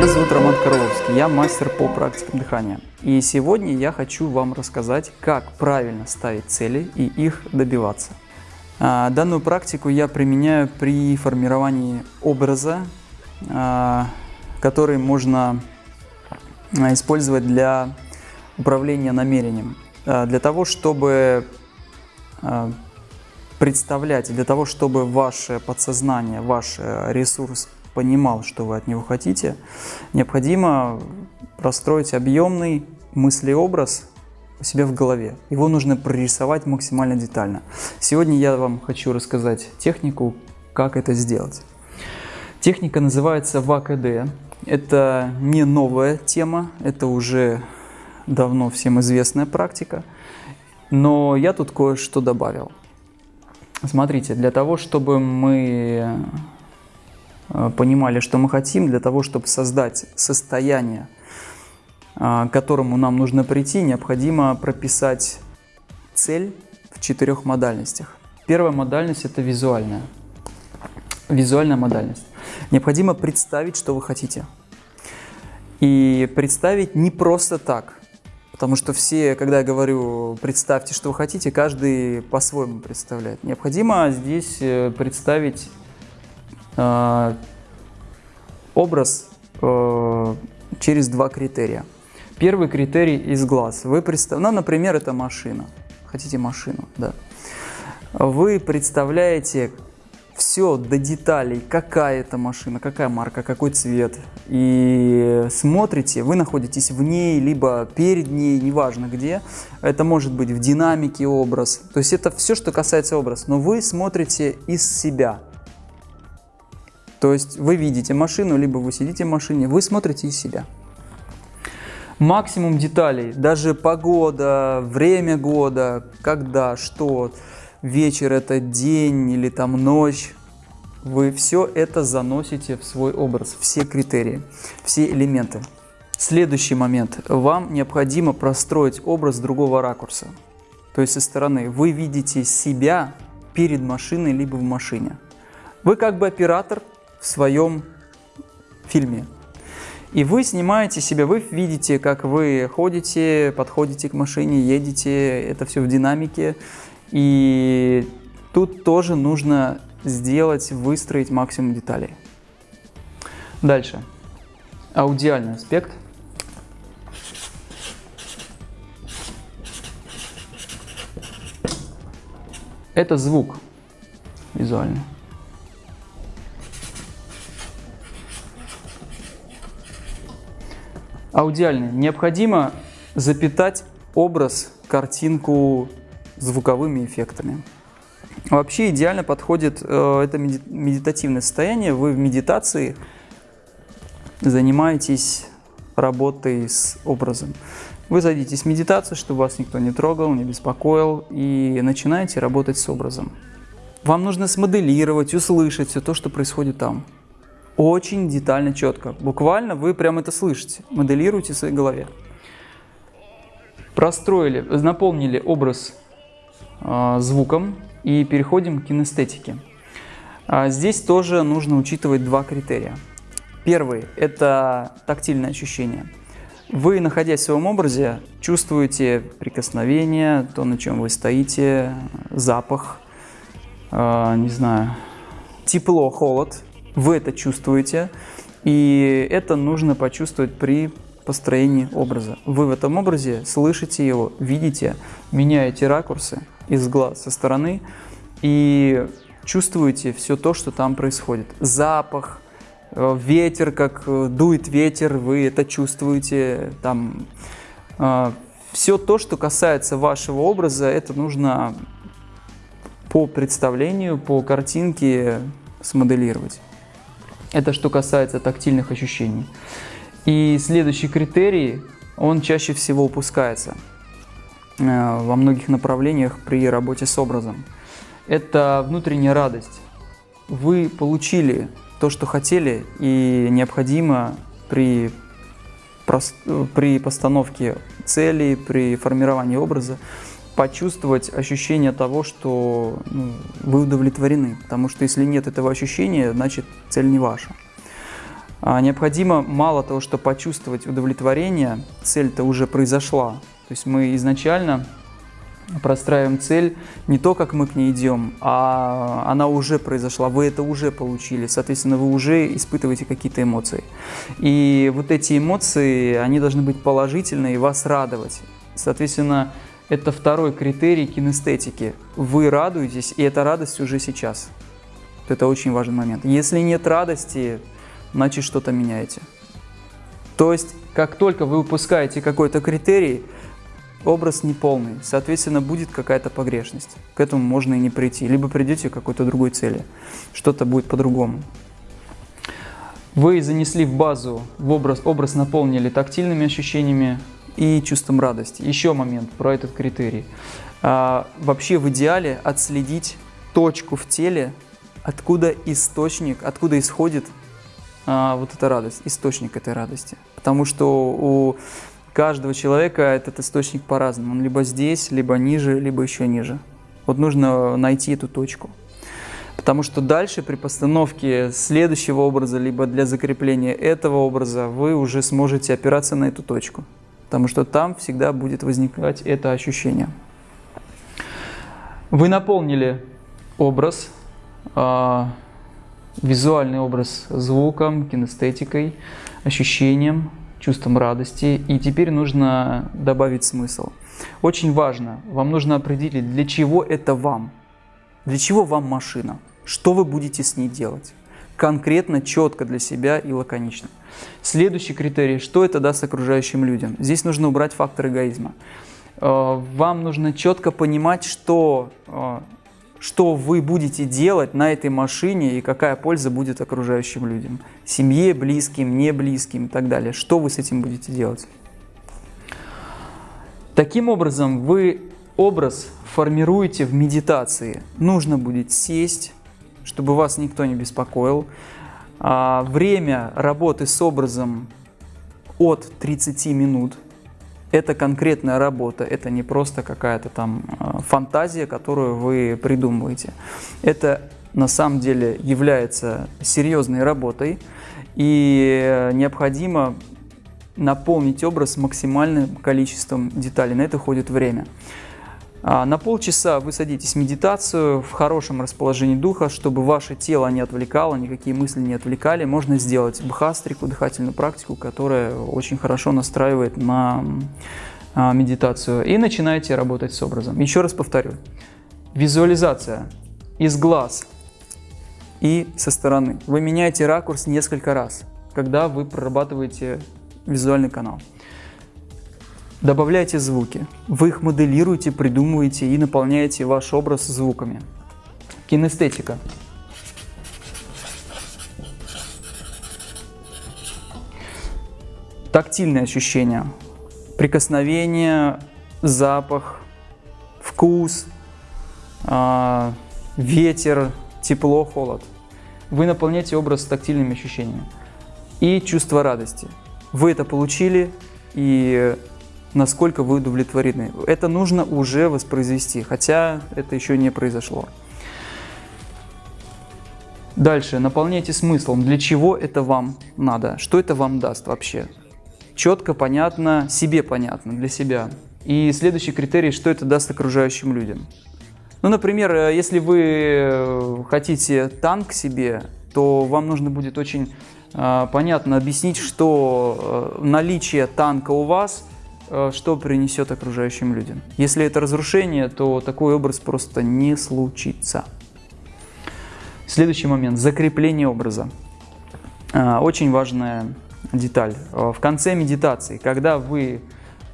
Меня зовут Роман Карловский, я мастер по практикам дыхания. И сегодня я хочу вам рассказать, как правильно ставить цели и их добиваться. А, данную практику я применяю при формировании образа, а, который можно а, использовать для управления намерением. Для того, чтобы представлять, для того, чтобы ваше подсознание, ваш э, ресурс понимал, что вы от него хотите, необходимо простроить объемный мыслеобраз у себя в голове. Его нужно прорисовать максимально детально. Сегодня я вам хочу рассказать технику, как это сделать. Техника называется ВАКД. Это не новая тема, это уже давно всем известная практика, но я тут кое-что добавил. Смотрите, для того, чтобы мы понимали, что мы хотим, для того, чтобы создать состояние, а, к которому нам нужно прийти, необходимо прописать цель в четырех модальностях. Первая модальность – это визуальная. Визуальная модальность. Необходимо представить, что вы хотите. И представить не просто так. Потому что все, когда я говорю «представьте, что вы хотите», каждый по-своему представляет. Необходимо здесь э, представить э, образ э, через два критерия. Первый критерий из глаз. Вы представ... Ну, например, это машина. Хотите машину, да. Вы представляете все до деталей, какая это машина, какая марка, какой цвет. И смотрите, вы находитесь в ней, либо перед ней, неважно где. Это может быть в динамике образ. То есть это все, что касается образа. Но вы смотрите из себя. То есть вы видите машину, либо вы сидите в машине, вы смотрите из себя максимум деталей, даже погода, время года, когда, что, вечер это день или там ночь, вы все это заносите в свой образ, все критерии, все элементы. Следующий момент. Вам необходимо простроить образ другого ракурса. То есть со стороны вы видите себя перед машиной либо в машине. Вы как бы оператор в своем фильме. И вы снимаете себя, вы видите, как вы ходите, подходите к машине, едете, это все в динамике. И тут тоже нужно сделать, выстроить максимум деталей. Дальше. Аудиальный аспект. Это звук визуальный. Аудиальный. Необходимо запитать образ, картинку звуковыми эффектами. Вообще идеально подходит э, это медитативное состояние. Вы в медитации занимаетесь работой с образом. Вы садитесь в медитацию, чтобы вас никто не трогал, не беспокоил, и начинаете работать с образом. Вам нужно смоделировать, услышать все то, что происходит там очень детально, четко. Буквально вы прям это слышите, моделируете в своей голове. Простроили, наполнили образ э, звуком и переходим к кинестетике. А здесь тоже нужно учитывать два критерия. Первый – это тактильное ощущение. Вы, находясь в своем образе, чувствуете прикосновение, то, на чем вы стоите, запах, э, не знаю, тепло, холод – вы это чувствуете, и это нужно почувствовать при построении образа. Вы в этом образе слышите его, видите, меняете ракурсы из глаз со стороны и чувствуете все то, что там происходит. Запах, э, ветер, как э, дует ветер, вы это чувствуете. Там, э, все то, что касается вашего образа, это нужно по представлению, по картинке смоделировать. Это что касается тактильных ощущений. И следующий критерий, он чаще всего упускается э, во многих направлениях при работе с образом. Это внутренняя радость. Вы получили то, что хотели, и необходимо при, при постановке цели, при формировании образа почувствовать ощущение того, что ну, вы удовлетворены. Потому что если нет этого ощущения, значит цель не ваша. А, необходимо мало того, что почувствовать удовлетворение, цель-то уже произошла. То есть мы изначально простраиваем цель не то, как мы к ней идем, а она уже произошла, вы это уже получили, соответственно, вы уже испытываете какие-то эмоции. И вот эти эмоции, они должны быть положительные и вас радовать. Соответственно, это второй критерий кинестетики. Вы радуетесь, и эта радость уже сейчас. Это очень важный момент. Если нет радости, значит что-то меняете. То есть, как только вы выпускаете какой-то критерий, образ неполный, соответственно, будет какая-то погрешность. К этому можно и не прийти. Либо придете к какой-то другой цели, что-то будет по-другому. Вы занесли в базу, в образ, образ наполнили тактильными ощущениями и чувством радости. Еще момент про этот критерий. А, вообще в идеале отследить точку в теле, откуда источник, откуда исходит а, вот эта радость, источник этой радости. Потому что у каждого человека этот источник по-разному. Он либо здесь, либо ниже, либо еще ниже. Вот нужно найти эту точку. Потому что дальше при постановке следующего образа, либо для закрепления этого образа, вы уже сможете опираться на эту точку. Потому что там всегда будет возникать это ощущение. Вы наполнили образ, э, визуальный образ звуком, кинестетикой, ощущением, чувством радости. И теперь нужно добавить смысл. Очень важно, вам нужно определить, для чего это вам. Для чего вам машина? Что вы будете с ней делать? Конкретно, четко для себя и лаконично. Следующий критерий, что это даст окружающим людям. Здесь нужно убрать фактор эгоизма. Э, вам нужно четко понимать, что э, что вы будете делать на этой машине и какая польза будет окружающим людям. Семье, близким, не близким и так далее. Что вы с этим будете делать? Таким образом, вы образ формируете в медитации. Нужно будет сесть, чтобы вас никто не беспокоил. А, время работы с образом от 30 минут – это конкретная работа, это не просто какая-то там э, фантазия, которую вы придумываете. Это на самом деле является серьезной работой, и необходимо наполнить образ максимальным количеством деталей. На это уходит время. А, на полчаса вы садитесь в медитацию в хорошем расположении духа, чтобы ваше тело не отвлекало, никакие мысли не отвлекали. Можно сделать бхастрику, дыхательную практику, которая очень хорошо настраивает на а, медитацию. И начинаете работать с образом. Еще раз повторю. Визуализация из глаз и со стороны. Вы меняете ракурс несколько раз, когда вы прорабатываете визуальный канал. Добавляйте звуки. Вы их моделируете, придумываете и наполняете ваш образ звуками. Кинестетика. Тактильные ощущения. Прикосновение, запах, вкус, э, ветер, тепло, холод. Вы наполняете образ тактильными ощущениями. И чувство радости. Вы это получили, и насколько вы удовлетворены. Это нужно уже воспроизвести, хотя это еще не произошло. Дальше, наполняйте смыслом, для чего это вам надо, что это вам даст вообще. Четко, понятно, себе понятно, для себя. И следующий критерий, что это даст окружающим людям. Ну, например, э, если вы э, хотите танк себе, то вам нужно будет очень э, понятно объяснить, что э, наличие танка у вас – что принесет окружающим людям. Если это разрушение, то такой образ просто не случится. Следующий момент – закрепление образа. Э, очень важная деталь. Э, в конце медитации, когда вы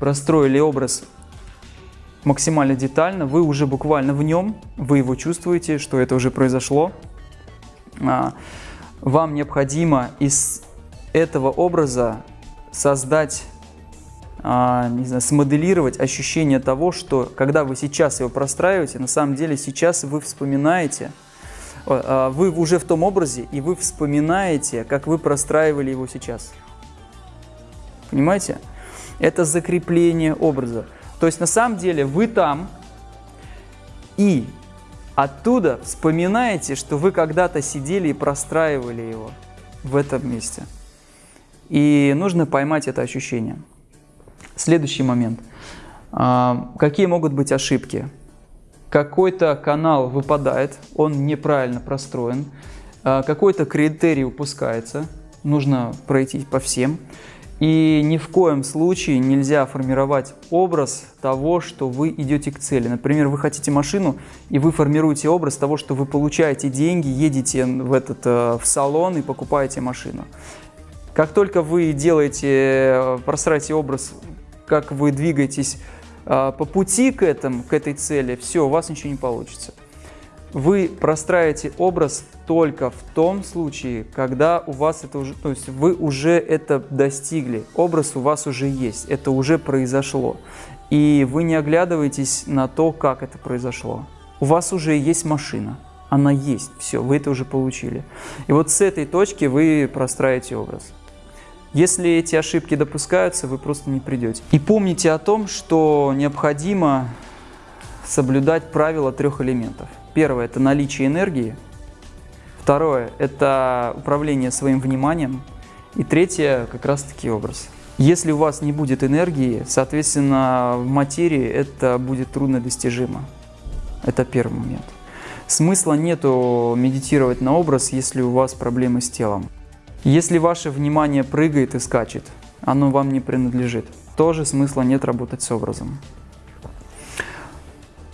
простроили образ максимально детально, вы уже буквально в нем, вы его чувствуете, что это уже произошло. Вам необходимо из этого образа создать не знаю, смоделировать ощущение того, что когда вы сейчас его простраиваете, на самом деле сейчас вы вспоминаете, а, вы уже в том образе, и вы вспоминаете, как вы простраивали его сейчас. Понимаете? Это закрепление образа. То есть на самом деле вы там, и оттуда вспоминаете, что вы когда-то сидели и простраивали его в этом месте. И нужно поймать это ощущение. Следующий момент. А, какие могут быть ошибки? Какой-то канал выпадает, он неправильно простроен, а, какой-то критерий упускается, нужно пройти по всем. И ни в коем случае нельзя формировать образ того, что вы идете к цели. Например, вы хотите машину, и вы формируете образ того, что вы получаете деньги, едете в, этот, э, в салон и покупаете машину. Как только вы делаете, э, простраиваете образ, как вы двигаетесь э, по пути к, этому, к этой цели, все, у вас ничего не получится. Вы простраиваете образ только в том случае, когда у вас это уже, то есть вы уже это достигли, образ у вас уже есть, это уже произошло. И вы не оглядываетесь на то, как это произошло. У вас уже есть машина, она есть, все, вы это уже получили. И вот с этой точки вы простраиваете образ. Если эти ошибки допускаются, вы просто не придете. И помните о том, что необходимо соблюдать правила трех элементов – Первое – это наличие энергии. Второе – это управление своим вниманием. И третье – как раз-таки образ. Если у вас не будет энергии, соответственно, в материи это будет трудно достижимо. Это первый момент. Смысла нету медитировать на образ, если у вас проблемы с телом. Если ваше внимание прыгает и скачет, оно вам не принадлежит. Тоже смысла нет работать с образом.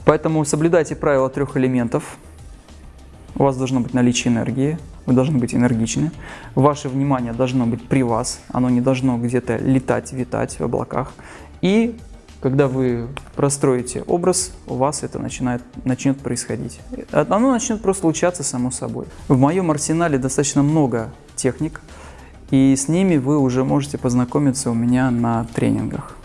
Поэтому соблюдайте правила трех элементов. У вас должно быть наличие энергии, вы должны быть энергичны. Ваше внимание должно быть при вас, оно не должно где-то летать, витать в облаках. И когда вы простроите образ, у вас это начинает, начнет происходить. Оно начнет просто случаться само собой. В моем арсенале достаточно много техник, и с ними вы уже можете познакомиться у меня на тренингах.